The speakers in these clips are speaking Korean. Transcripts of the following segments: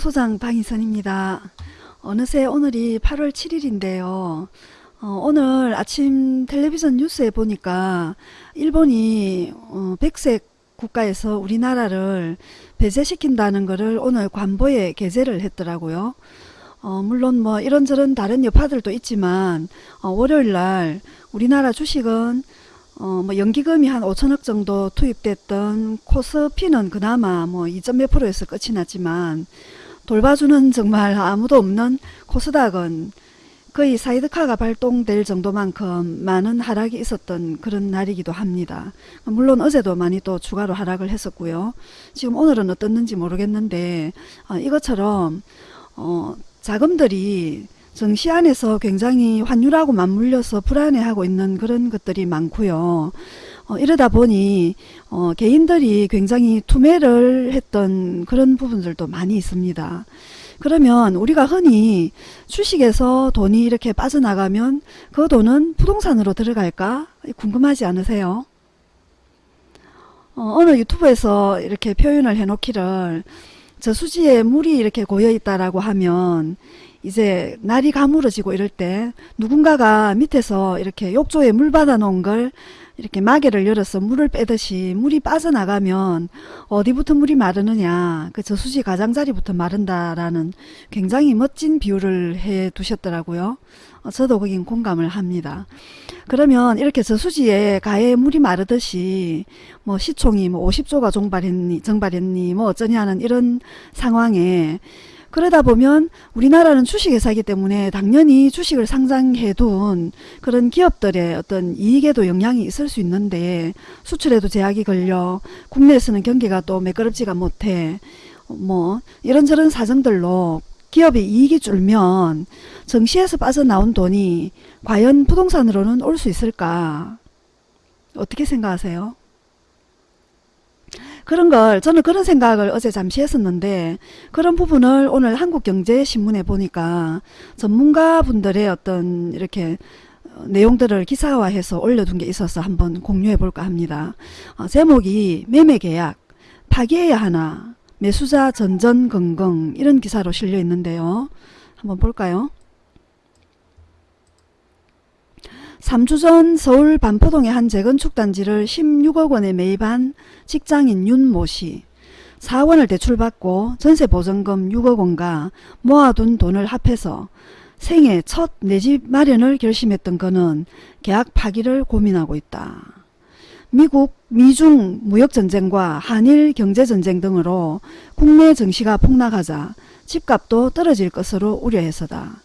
소장 방희선입니다. 어느새 오늘이 8월 7일인데요. 어, 오늘 아침 텔레비전 뉴스에 보니까 일본이 어, 백색 국가에서 우리나라를 배제시킨다는 것을 오늘 관보에 게재를 했더라고요. 어, 물론 뭐 이런저런 다른 여파들도 있지만 어, 월요일날 우리나라 주식은 어, 뭐 연기금이 한 5천억 정도 투입됐던 코스피는 그나마 뭐 2. 몇 프로에서 끝이 났지만 돌봐주는 정말 아무도 없는 코스닥은 거의 사이드카가 발동될 정도만큼 많은 하락이 있었던 그런 날이기도 합니다. 물론 어제도 많이 또 추가로 하락을 했었고요. 지금 오늘은 어떻는지 모르겠는데 어, 이것처럼 어, 자금들이 정시 안에서 굉장히 환율하고 맞물려서 불안해하고 있는 그런 것들이 많고요. 어, 이러다 보니 어, 개인들이 굉장히 투매를 했던 그런 부분들도 많이 있습니다. 그러면 우리가 흔히 주식에서 돈이 이렇게 빠져나가면 그 돈은 부동산으로 들어갈까 궁금하지 않으세요? 어, 어느 유튜브에서 이렇게 표현을 해놓기를 저수지에 물이 이렇게 고여 있다라고 하면 이제 날이 가물어지고 이럴 때 누군가가 밑에서 이렇게 욕조에 물 받아 놓은 걸 이렇게 마개를 열어서 물을 빼듯이 물이 빠져나가면 어디부터 물이 마르느냐 그 저수지 가장자리부터 마른다라는 굉장히 멋진 비유를 해 두셨더라고요. 어, 저도 거긴 공감을 합니다. 그러면 이렇게 저수지에 가에 물이 마르듯이 뭐 시총이 뭐 50조가 정발했니 정발했니 뭐 어쩌냐는 이런 상황에 그러다 보면 우리나라는 주식회사이기 때문에 당연히 주식을 상장해둔 그런 기업들의 어떤 이익에도 영향이 있을 수 있는데 수출에도 제약이 걸려 국내에서는 경기가 또 매끄럽지가 못해 뭐 이런저런 사정들로 기업의 이익이 줄면 정시에서 빠져나온 돈이 과연 부동산으로는 올 수 있을까 어떻게 생각하세요? 그런 걸 저는 그런 생각을 어제 잠시 했었는데 그런 부분을 오늘 한국경제신문에 보니까 전문가분들의 어떤 이렇게 어, 내용들을 기사화해서 올려둔 게 있어서 한번 공유해 볼까 합니다. 어, 제목이 매매계약 파기해야 하나 매수자 전전긍긍 이런 기사로 실려 있는데요. 한번 볼까요? 3주 전 서울 반포동의 한 재건축 단지를 16억 원에 매입한 직장인 윤모 씨. 4억 원을 대출받고 전세보증금 6억 원과 모아둔 돈을 합해서 생애 첫 내 집 마련을 결심했던 그는 계약 파기를 고민하고 있다. 미국, 미중 무역전쟁과 한일 경제전쟁 등으로 국내 증시가 폭락하자 집값도 떨어질 것으로 우려해서다.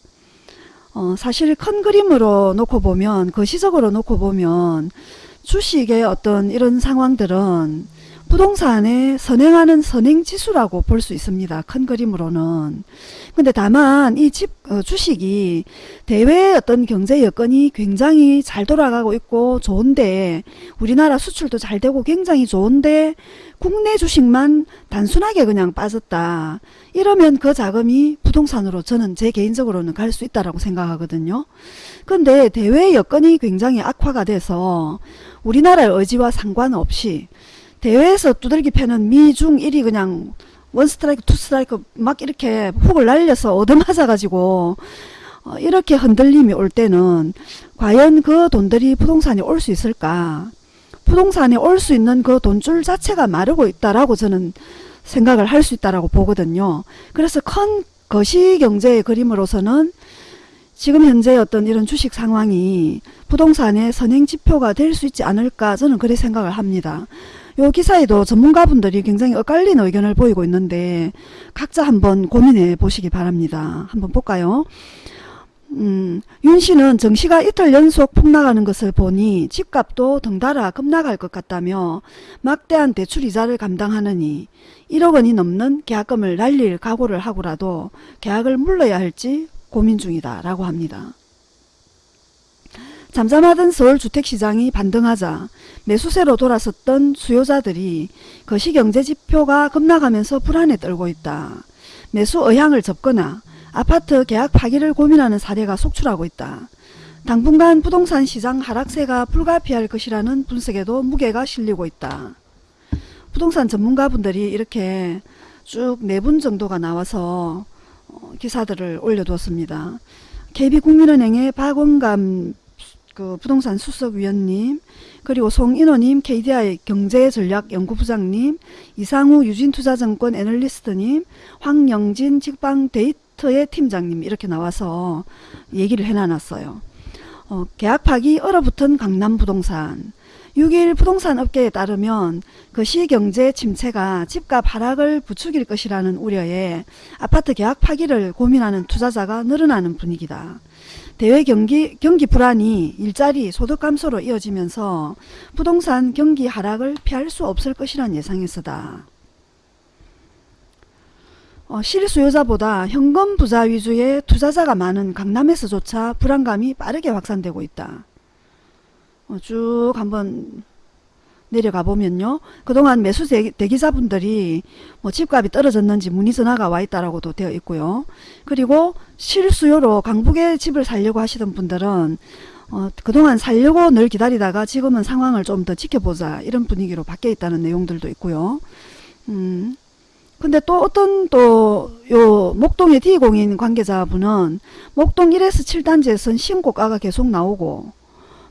어, 사실 큰 그림으로 놓고 보면 거시적으로 놓고 보면 주식의 어떤 이런 상황들은 부동산에 선행하는 선행지수라고 볼 수 있습니다. 큰 그림으로는. 근데 다만 이 집, 어, 주식이 대외의 어떤 경제 여건이 굉장히 잘 돌아가고 있고 좋은데 우리나라 수출도 잘 되고 굉장히 좋은데 국내 주식만 단순하게 그냥 빠졌다. 이러면 그 자금이 부동산으로 저는 제 개인적으로는 갈 수 있다라고 생각하거든요. 근데 대외 여건이 굉장히 악화가 돼서 우리나라의 의지와 상관없이 대회에서 두들기 패는 미중 1위 그냥 원 스트라이크 투 스트라이크 막 이렇게 훅을 날려서 얻어맞아 가지고 어, 이렇게 흔들림이 올 때는 과연 그 돈들이 부동산에 올 수 있을까 부동산에 올 수 있는 그 돈줄 자체가 마르고 있다라고 저는 생각을 할 수 있다라고 보거든요 그래서 큰 거시경제의 그림으로서는 지금 현재 어떤 이런 주식 상황이 부동산의 선행지표가 될 수 있지 않을까 저는 그렇게 생각을 합니다. 요 기사에도 전문가분들이 굉장히 엇갈린 의견을 보이고 있는데 각자 한번 고민해 보시기 바랍니다. 한번 볼까요? 음, 윤 씨는 정시가 이틀 연속 폭락하는 것을 보니 집값도 덩달아 급락할 것 같다며 막대한 대출 이자를 감당하느니 1억 원이 넘는 계약금을 날릴 각오를 하고라도 계약을 물러야 할지 고민 중이다 라고 합니다. 잠잠하던 서울 주택시장이 반등하자 매수세로 돌아섰던 수요자들이 거시경제지표가 급락하면서 불안에 떨고 있다. 매수 의향을 접거나 아파트 계약 파기를 고민하는 사례가 속출하고 있다. 당분간 부동산 시장 하락세가 불가피할 것이라는 분석에도 무게가 실리고 있다. 부동산 전문가분들이 이렇게 쭉 네 분 정도가 나와서 어, 기사들을 올려두었습니다. KB국민은행의 박원감 그 부동산 수석위원님 그리고 송인호님 KDI 경제전략연구부장님 이상우 유진투자증권 애널리스트님 황영진 직방 데이터의 팀장님 이렇게 나와서 얘기를 해놔놨어요. 어, 계약 파기 얼어붙은 강남 부동산 6일 부동산 업계에 따르면 그 시경제 침체가 집값 하락을 부추길 것이라는 우려에 아파트 계약 파기를 고민하는 투자자가 늘어나는 분위기다. 대외 경기, 경기 불안이 일자리 소득 감소로 이어지면서 부동산 경기 하락을 피할 수 없을 것이란 예상에서다. 어, 실수요자보다 현금 부자 위주의 투자자가 많은 강남에서조차 불안감이 빠르게 확산되고 있다. 어, 쭉 한번 내려가 보면요. 그동안 매수 대기자분들이 뭐 집값이 떨어졌는지 문의 전화가 와 있다라고도 되어 있고요. 그리고 실수요로 강북에 집을 살려고 하시던 분들은 어, 그동안 살려고 늘 기다리다가 지금은 상황을 좀 더 지켜보자 이런 분위기로 바뀌어 있다는 내용들도 있고요. 음, 근데 또 어떤 또 요 목동의 D공인 관계자분은 목동 1에서 7단지에선 신고가가 계속 나오고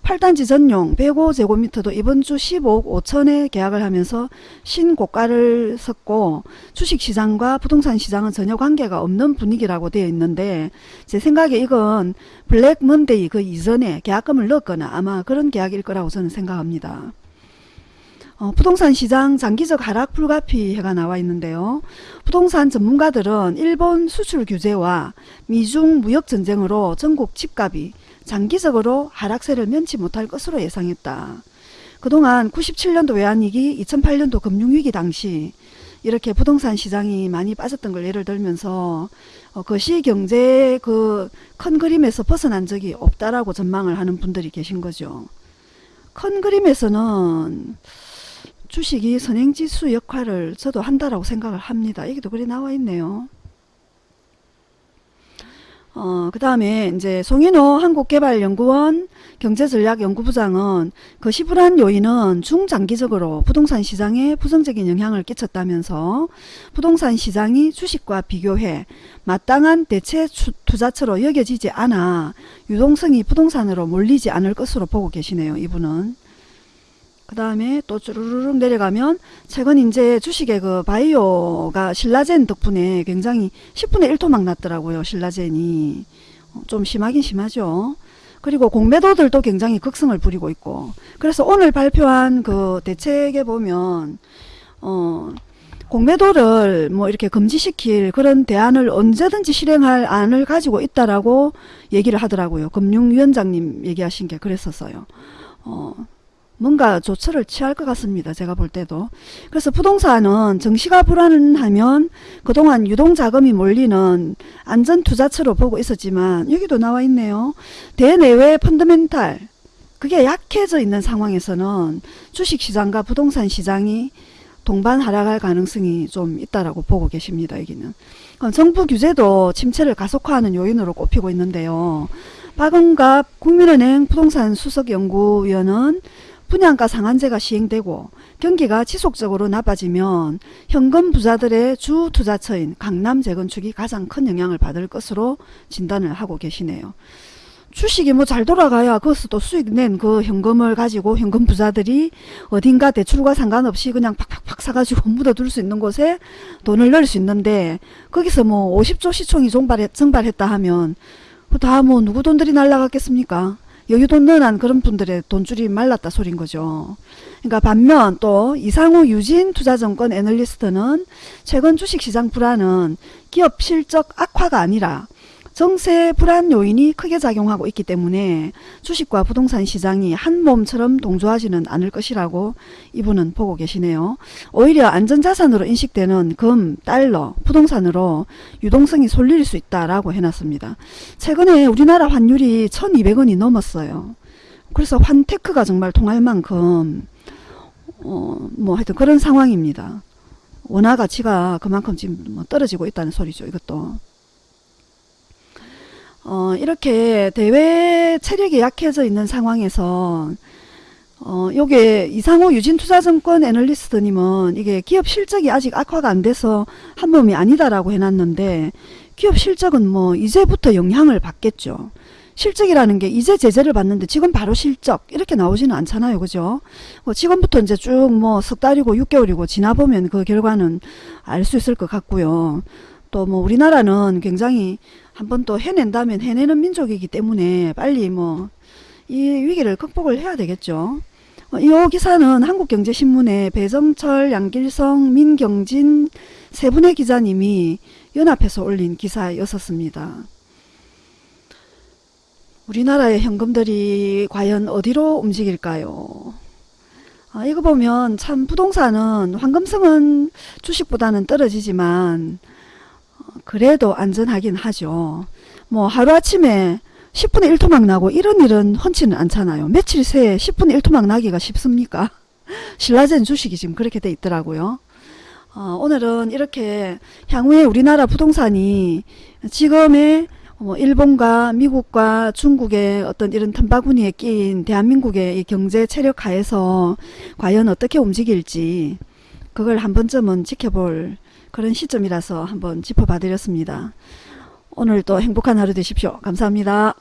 8단지 전용 105제곱미터도 이번 주 15억 5천에 계약을 하면서 신고가를 섰고 주식시장과 부동산 시장은 전혀 관계가 없는 분위기라고 되어 있는데 제 생각에 이건 블랙 먼데이 그 이전에 계약금을 넣었거나 아마 그런 계약일 거라고 저는 생각합니다. 어, 부동산 시장 장기적 하락 불가피해가 나와 있는데요. 부동산 전문가들은 일본 수출 규제와 미중 무역 전쟁으로 전국 집값이 장기적으로 하락세를 면치 못할 것으로 예상했다. 그동안 97년도 외환위기, 2008년도 금융위기 당시 이렇게 부동산 시장이 많이 빠졌던 걸 예를 들면서 어, 거시경제 그 큰 그림에서 벗어난 적이 없다라고 전망을 하는 분들이 계신 거죠. 큰 그림에서는 주식이 선행지수 역할을 저도 한다라고 생각을 합니다. 여기도 그리 나와 있네요. 어, 그 다음에 이제 송인호 한국개발연구원 경제전략연구부장은 그 시불한 요인은 중장기적으로 부동산 시장에 부정적인 영향을 끼쳤다면서 부동산 시장이 주식과 비교해 마땅한 대체 투자처로 여겨지지 않아 유동성이 부동산으로 몰리지 않을 것으로 보고 계시네요. 이분은. 그 다음에 또 쭈르륵 내려가면 최근 이제 주식의 그 바이오가 신라젠 덕분에 굉장히 10분의 1토막 났더라고요. 신라젠이. 어, 좀 심하긴 심하죠. 그리고 공매도들도 굉장히 극성을 부리고 있고 그래서 오늘 발표한 그 대책에 보면 어 공매도를 뭐 이렇게 금지시킬 그런 대안을 언제든지 실행할 안을 가지고 있다라고 얘기를 하더라고요. 금융위원장님 얘기하신 게 그랬었어요. 어, 뭔가 조처를 취할 것 같습니다. 제가 볼 때도. 그래서 부동산은 정시가 불안하면 그동안 유동자금이 몰리는 안전투자처로 보고 있었지만 여기도 나와 있네요. 대내외 펀더멘탈 그게 약해져 있는 상황에서는 주식시장과 부동산 시장이 동반 하락할 가능성이 좀 있다라고 보고 계십니다. 여기는. 어, 정부 규제도 침체를 가속화하는 요인으로 꼽히고 있는데요. 박은갑 국민은행 부동산 수석연구위원은 분양가 상한제가 시행되고 경기가 지속적으로 나빠지면 현금 부자들의 주 투자처인 강남 재건축이 가장 큰 영향을 받을 것으로 진단을 하고 계시네요. 주식이 뭐 잘 돌아가야 거기서 또 수익 낸 그 현금을 가지고 현금 부자들이 어딘가 대출과 상관없이 그냥 팍팍팍 사가지고 묻어둘 수 있는 곳에 돈을 넣을 수 있는데 거기서 뭐 50조 시총이 증발했다 하면 다 뭐 누구 돈들이 날라갔겠습니까? 여유돈 넣어난 그런 분들의 돈줄이 말랐다 소린 거죠. 그러니까 반면 또 이상우 유진 투자증권 애널리스트는 최근 주식시장 불안은 기업 실적 악화가 아니라 정세 불안 요인이 크게 작용하고 있기 때문에 주식과 부동산 시장이 한 몸처럼 동조하지는 않을 것이라고 이분은 보고 계시네요. 오히려 안전자산으로 인식되는 금, 달러, 부동산으로 유동성이 솔릴 수 있다라고 해놨습니다. 최근에 우리나라 환율이 1200원이 넘었어요. 그래서 환테크가 정말 통할 만큼 어, 뭐 하여튼 그런 상황입니다. 원화 가치가 그만큼 지금 뭐 떨어지고 있다는 소리죠. 이것도. 어, 이렇게 대외 체력이 약해져 있는 상황에서 어, 요게 이상호 유진투자증권 애널리스트님은 이게 기업 실적이 아직 악화가 안 돼서 한 몸이 아니다라고 해놨는데 기업 실적은 뭐 이제부터 영향을 받겠죠. 실적이라는 게 이제 제재를 받는데 지금 바로 실적 이렇게 나오지는 않잖아요. 그죠? 뭐 지금부터 이제 쭉 뭐 석 달이고 6개월이고 지나보면 그 결과는 알 수 있을 것 같고요. 또 뭐 우리나라는 굉장히 한번 또 해낸다면 해내는 민족이기 때문에 빨리 뭐 이 위기를 극복을 해야 되겠죠. 어, 이 기사는 한국경제신문에 배정철, 양길성, 민경진 세 분의 기자님이 연합해서 올린 기사였었습니다. 우리나라의 현금들이 과연 어디로 움직일까요? 아, 이거 보면 참 부동산은 황금성은 주식보다는 떨어지지만 어, 그래도 안전하긴 하죠. 뭐 하루아침에 10분의 1토막 나고 이런 일은 흔치는 않잖아요. 며칠 새에 10분의 1토막 나기가 쉽습니까? 신라젠 주식이 지금 그렇게 돼 있더라고요. 어, 오늘은 이렇게 향후에 우리나라 부동산이 지금의 뭐 일본과 미국과 중국의 어떤 이런 틈바구니에 끼인 대한민국의 이 경제 체력 하에서 과연 어떻게 움직일지 그걸 한 번쯤은 지켜볼 그런 시점이라서 한번 짚어봐 드렸습니다. 오늘도 행복한 하루 되십시오. 감사합니다.